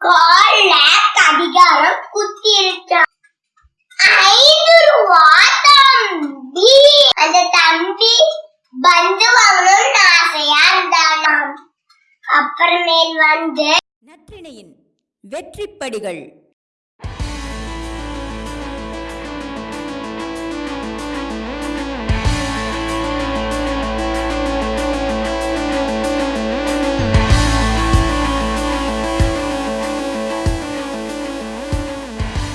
கால்ல கடிகாரம் குத்தி இருக்கான் ஐந்து ரூபா தம்பி அந்த தம்பி பந்து வாங்கணும்னு ஆசையா இருந்தானாம். அப்புறமேல் வந்து நற்றிணையின் வெற்றிப்படிகள்.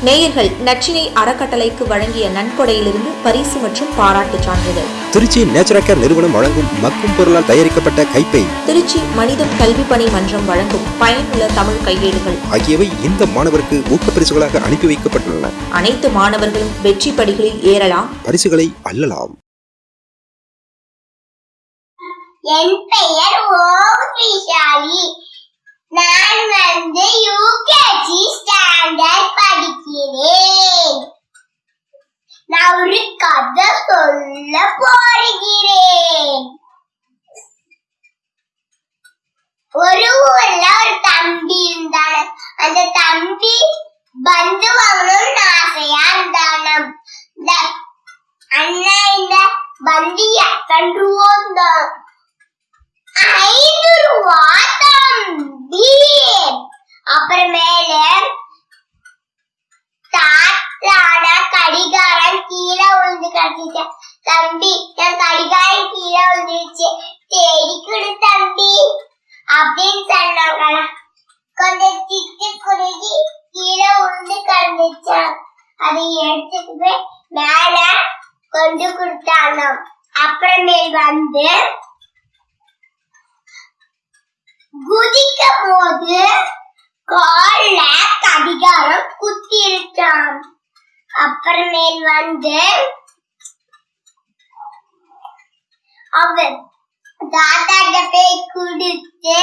நேயர்கள் நச்சினை அறக்கட்டளைக்கு வழங்கிய நன்கொடையிலிருந்து பரிசு மற்றும் பாராட்டுச் சான்றிதழ். திருச்சி நேச்சுரல் நிறுவனம் வழங்கும் மக்கும் பொருளால் தயாரிக்கப்பட்ட கைப்பை திருச்சி மனிதம் கல்வி பணி மன்றம் வழங்கும் பயனுள்ள தமிழ் கையேடுகள். ஆகியவை இந்த மாணவருக்கு ஊக்கப்பரிசுகளாக அனுப்பி வைக்கப்பட்டுள்ளன. அனைத்து மாணவர்களும் வெற்றி படிகளில் ஏறலாம். பரிசுகளை அள்ளலாம் என் பெயர் சொல்ல போகிறேன் ஒரு ஊர்ல ஒரு தம்பி இருந்தான. அந்த தம்பி பந்து வாங்கணும்னு ஆசையா இருந்தானாம் அண்ணா இந்த பந்து எத்தனை ரூபா இருந்தான் ஐந்து ரூபா தம்பி அப்புறமேல தாத்தான கடிகாரம் கீழே விழுந்து தம்பி என் கடிகாரம் கீழே வந்துருச்சு தேடி கொடு தம்பி அப்படின்னு சொன்னாங்களா கொஞ்சம் திட்டு குறுகி கீழே உருந்து கிடந்துச்சான் அதை எடுத்துட்டு போய் மேல கொண்டு கொடுத்தானாம் அப்புறமேல் வந்து குதிக்கும் போது கால்ல கடிகாரம் குத்தி இருக்கான் அப்புறமேல் வந்து அவன் தாத்தா போய் குடித்து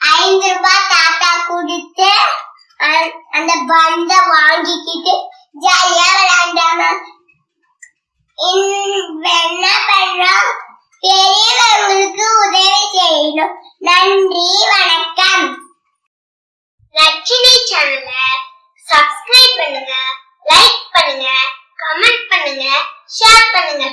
ஐந்து ரூபாய் தாத்தா குடித்து அந்த பந்த வாங்கிக்கிட்டு ஜாலியா விளையாண்டாங்க என்ன பண்றோம் பெரியவர்களுக்கு உதவி செய்யணும். நன்றி வணக்கம். லட்சுமி சேனல சப்ஸ்கிரைப் பண்ணுங்க லைக் பண்ணுங்க கமெண்ட் பண்ணுங்க ஷேர் பண்ணுங்க.